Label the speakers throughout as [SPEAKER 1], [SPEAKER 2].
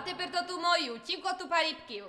[SPEAKER 1] А тепер тату мою, тільки ту парібків.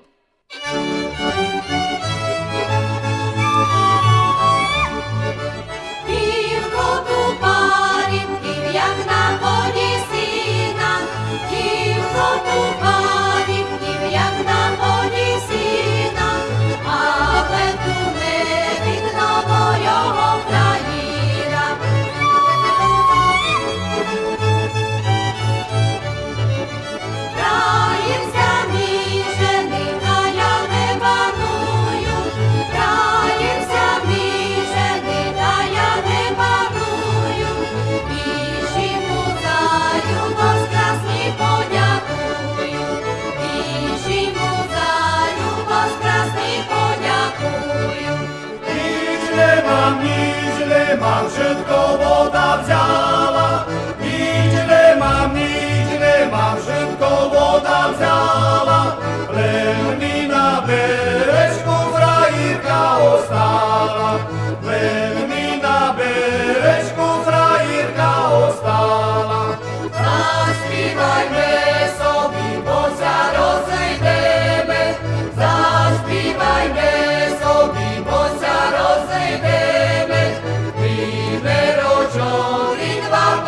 [SPEAKER 2] niemalże tylko woda wziął.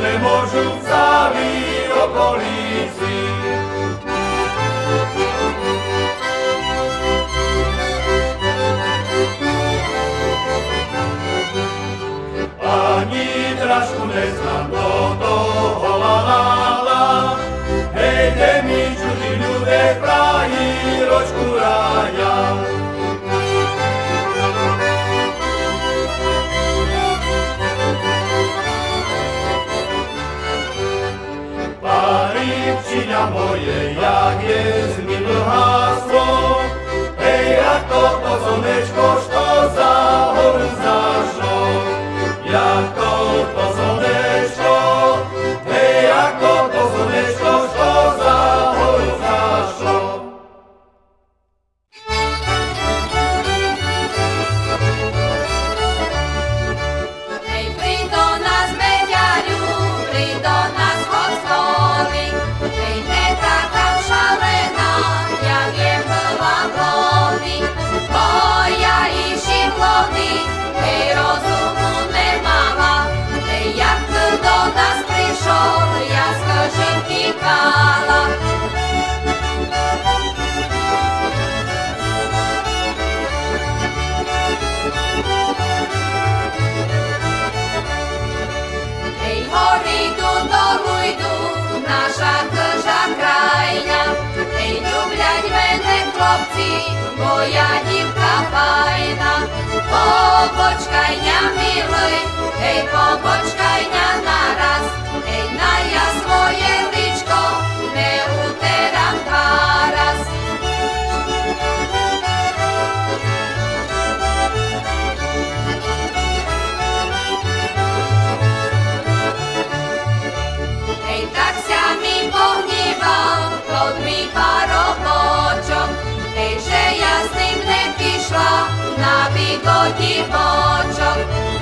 [SPEAKER 2] nemôžu v celý okolí si. Ani dražku neznám, mňa moje, jak je z mi blhá slov. Hej, ako to slnečko št-
[SPEAKER 1] хлопці, моя дівка файна, побочкайня милий, ей, побочкайня нараз, ей, на я своє. keep on bocsok,